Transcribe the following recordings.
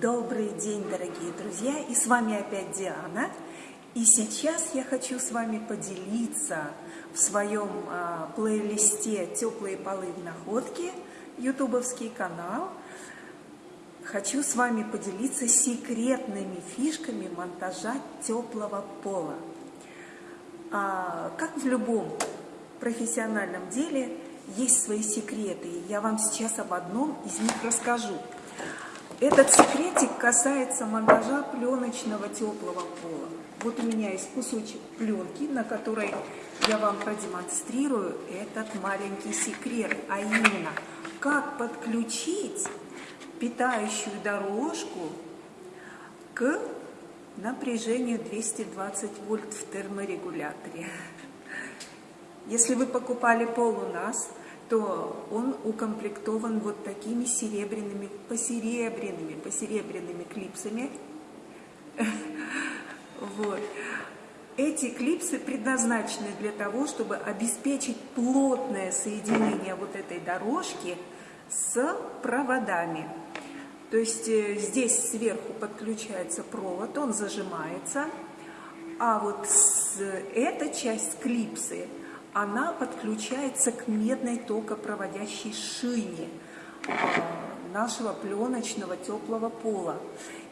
Добрый день, дорогие друзья, и с вами опять Диана. И сейчас я хочу с вами поделиться в своем а, плейлисте «Теплые полы в находке», ютубовский канал. Хочу с вами поделиться секретными фишками монтажа теплого пола. А, как в любом профессиональном деле, есть свои секреты. Я вам сейчас об одном из них расскажу. Этот секретик касается монтажа пленочного теплого пола. Вот у меня есть кусочек пленки, на которой я вам продемонстрирую этот маленький секрет, а именно, как подключить питающую дорожку к напряжению 220 вольт в терморегуляторе. Если вы покупали пол у нас, то он укомплектован вот такими серебряными, посеребряными, посеребряными клипсами. Вот. Эти клипсы предназначены для того, чтобы обеспечить плотное соединение вот этой дорожки с проводами. То есть э, здесь сверху подключается провод, он зажимается, а вот эта часть клипсы – она подключается к медной токопроводящей шине а, нашего пленочного теплого пола.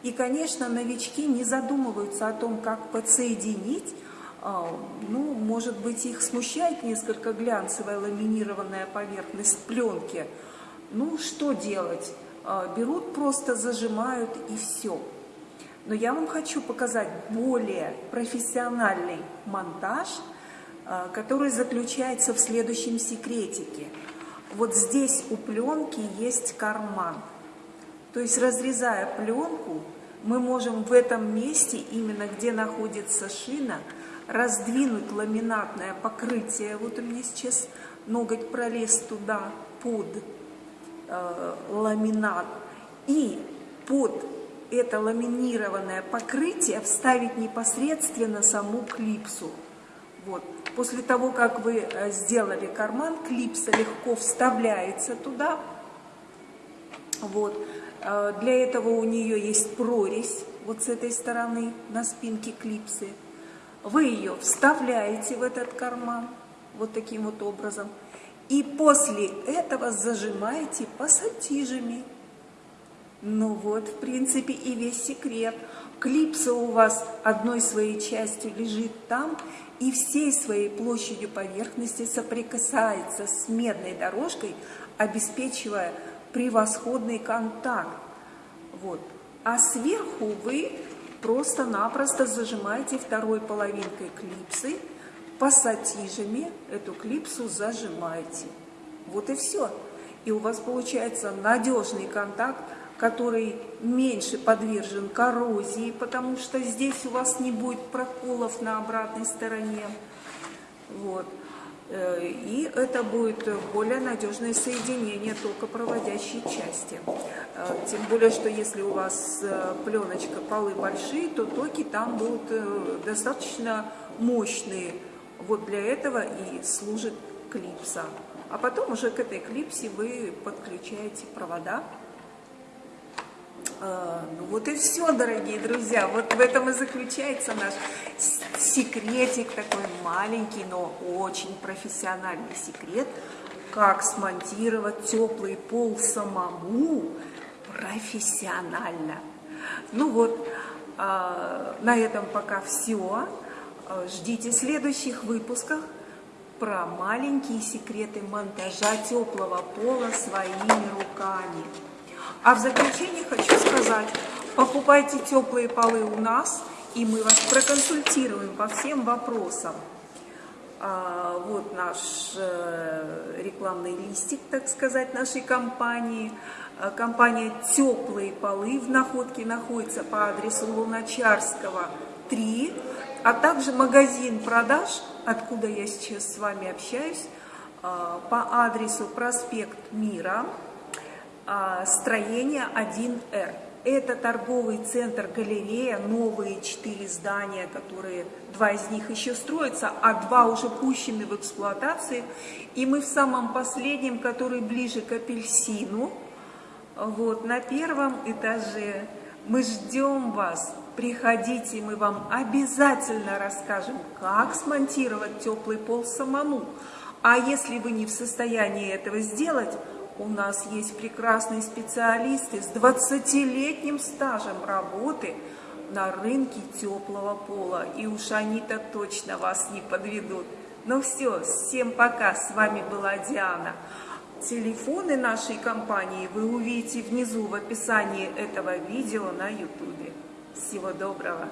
И, конечно, новички не задумываются о том, как подсоединить. А, ну, может быть, их смущает несколько глянцевая ламинированная поверхность пленки. Ну, что делать? А, берут, просто зажимают и все. Но я вам хочу показать более профессиональный монтаж – который заключается в следующем секретике. Вот здесь у пленки есть карман. То есть, разрезая пленку, мы можем в этом месте, именно где находится шина, раздвинуть ламинатное покрытие. Вот у меня сейчас ноготь пролез туда под э, ламинат. И под это ламинированное покрытие вставить непосредственно саму клипсу. Вот. После того, как вы э, сделали карман, клипса легко вставляется туда. Вот. Э, для этого у нее есть прорезь вот с этой стороны на спинке клипсы. Вы ее вставляете в этот карман вот таким вот образом. И после этого зажимаете пассатижами. Ну вот, в принципе, и весь секрет. Клипса у вас одной своей частью лежит там, и всей своей площадью поверхности соприкасается с медной дорожкой, обеспечивая превосходный контакт. Вот. А сверху вы просто-напросто зажимаете второй половинкой клипсы, пассатижами эту клипсу зажимаете. Вот и все. И у вас получается надежный контакт который меньше подвержен коррозии, потому что здесь у вас не будет проколов на обратной стороне. Вот. Э, и это будет более надежное соединение токопроводящей части. Э, тем более, что если у вас э, пленочка, полы большие, то токи там будут достаточно мощные. Вот для этого и служит клипса. А потом уже к этой клипсе вы подключаете провода ну вот и все, дорогие друзья. Вот в этом и заключается наш секретик, такой маленький, но очень профессиональный секрет, как смонтировать теплый пол самому профессионально. Ну вот, а, на этом пока все. А, ждите следующих выпусков про маленькие секреты монтажа теплого пола своими руками. А в заключение хочу сказать, покупайте теплые полы у нас, и мы вас проконсультируем по всем вопросам. А, вот наш э, рекламный листик, так сказать, нашей компании. А, компания «Теплые полы» в находке находится по адресу Луначарского, 3, а также магазин продаж, откуда я сейчас с вами общаюсь, а, по адресу проспект Мира, строение 1Р. Это торговый центр, галерея, новые четыре здания, которые, два из них еще строятся, а два уже пущены в эксплуатации. И мы в самом последнем, который ближе к апельсину, вот, на первом этаже Мы ждем вас. Приходите, мы вам обязательно расскажем, как смонтировать теплый пол самому. А если вы не в состоянии этого сделать, у нас есть прекрасные специалисты с 20-летним стажем работы на рынке теплого пола. И уж они-то точно вас не подведут. Ну все, всем пока, с вами была Диана. Телефоны нашей компании вы увидите внизу в описании этого видео на YouTube. Всего доброго!